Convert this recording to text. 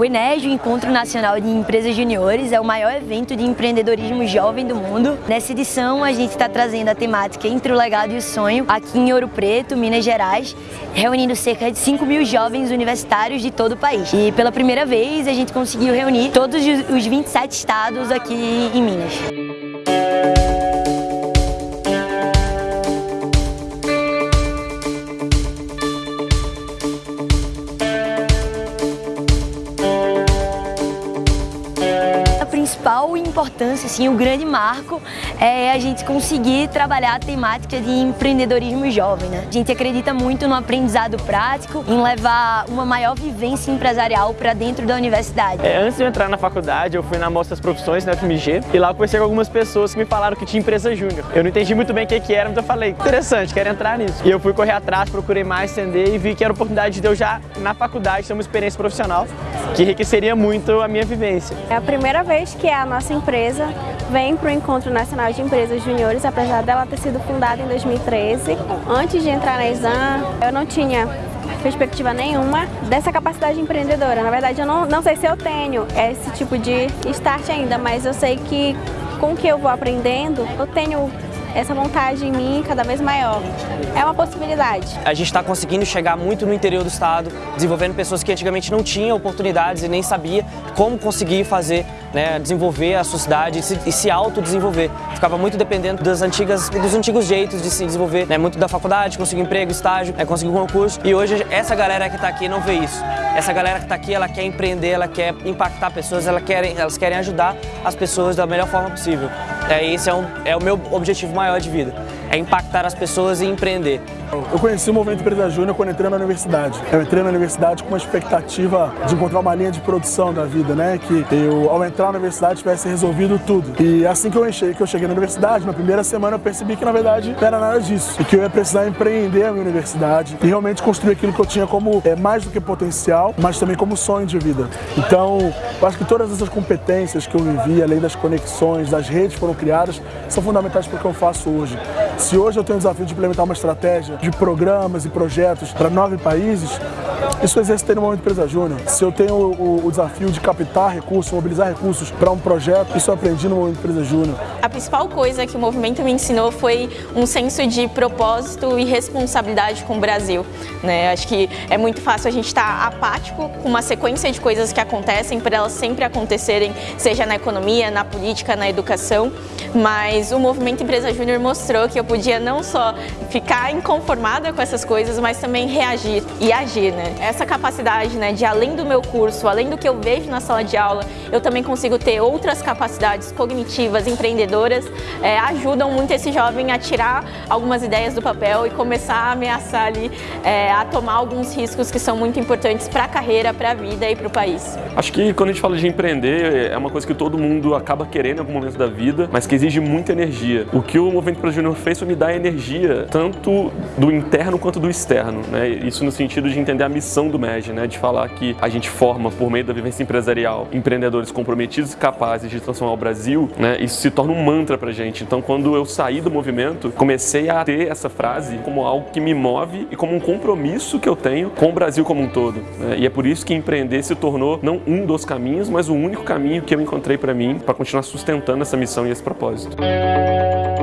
O Enege, o Encontro Nacional de Empresas Juniores, é o maior evento de empreendedorismo jovem do mundo. Nessa edição, a gente está trazendo a temática Entre o Legado e o Sonho, aqui em Ouro Preto, Minas Gerais, reunindo cerca de 5 mil jovens universitários de todo o país. E pela primeira vez, a gente conseguiu reunir todos os 27 estados aqui em Minas. Principal importância, assim, o grande marco é a gente conseguir trabalhar a temática de empreendedorismo jovem. Né? A gente acredita muito no aprendizado prático, em levar uma maior vivência empresarial para dentro da universidade. É, antes de eu entrar na faculdade, eu fui na Mostra das Profissões, na FMG, e lá eu conversei com algumas pessoas que me falaram que tinha empresa júnior. Eu não entendi muito bem o que, que era, mas eu falei, interessante, quero entrar nisso. E eu fui correr atrás, procurei mais, entender e vi que era oportunidade de eu já, na faculdade, ter uma experiência profissional que enriqueceria muito a minha vivência. É a primeira vez que a nossa empresa vem para o Encontro Nacional de Empresas Juniores, apesar dela ter sido fundada em 2013. Antes de entrar na Exam, eu não tinha perspectiva nenhuma dessa capacidade empreendedora. Na verdade, eu não, não sei se eu tenho esse tipo de start ainda, mas eu sei que com o que eu vou aprendendo, eu tenho essa vontade em mim cada vez maior. É uma possibilidade. A gente está conseguindo chegar muito no interior do estado, desenvolvendo pessoas que antigamente não tinham oportunidades e nem sabia como conseguir fazer, né, desenvolver a sociedade e se, se autodesenvolver. Ficava muito dependendo das antigas, dos antigos jeitos de se desenvolver, né, muito da faculdade, conseguir emprego, estágio, né, conseguir um concurso. E hoje essa galera que está aqui não vê isso. Essa galera que está aqui, ela quer empreender, ela quer impactar pessoas, ela querem, elas querem ajudar as pessoas da melhor forma possível. É, esse é, um, é o meu objetivo maior de vida, é impactar as pessoas e empreender. Eu conheci o Movimento Empresa Júnior quando entrei na universidade. Eu entrei na universidade com uma expectativa de encontrar uma linha de produção da vida, né? Que eu, ao entrar na universidade, tivesse resolvido tudo. E assim que eu, enchei, que eu cheguei na universidade, na primeira semana eu percebi que, na verdade, não era nada disso. E que eu ia precisar empreender a minha universidade e realmente construir aquilo que eu tinha como é, mais do que potencial, mas também como sonho de vida. Então, eu acho que todas essas competências que eu vivi, além das conexões, das redes que foram criadas, são fundamentais para o que eu faço hoje. Se hoje eu tenho o desafio de implementar uma estratégia de programas e projetos para nove países, isso eu exercitei Momento Empresa Júnior. Se eu tenho o, o, desafio de captar recursos, mobilizar recursos para um projeto, isso eu aprendi no Momento Empresa Júnior. A principal coisa que o movimento me ensinou foi um senso de propósito e responsabilidade com o Brasil. Né? Acho que é muito fácil a gente estar tá apático com uma sequência de coisas que acontecem, para elas sempre acontecerem, seja na economia, na política, na educação, mas o Movimento Empresa Júnior mostrou que eu podia não só ficar inconformada com essas coisas, mas também reagir e agir. Né? essa capacidade né, de além do meu curso, além do que eu vejo na sala de aula, eu também consigo ter outras capacidades cognitivas, empreendedoras, é, ajudam muito esse jovem a tirar algumas ideias do papel e começar a ameaçar ali, é, a tomar alguns riscos que são muito importantes para a carreira, para a vida e para o país. Acho que quando a gente fala de empreender, é uma coisa que todo mundo acaba querendo em algum momento da vida, mas que exige muita energia. O que o Movimento para Júnior fez foi me dar energia, tanto do interno quanto do externo. Né? Isso no sentido de entender a missão do MEG, né, de falar que a gente forma, por meio da vivência empresarial, empreendedores comprometidos e capazes de transformar o Brasil, né, isso se torna um mantra pra gente. Então, quando eu saí do movimento, comecei a ter essa frase como algo que me move e como um compromisso que eu tenho com o Brasil como um todo. Né? E é por isso que empreender se tornou não um dos caminhos, mas o único caminho que eu encontrei para mim para continuar sustentando essa missão e esse propósito. closed.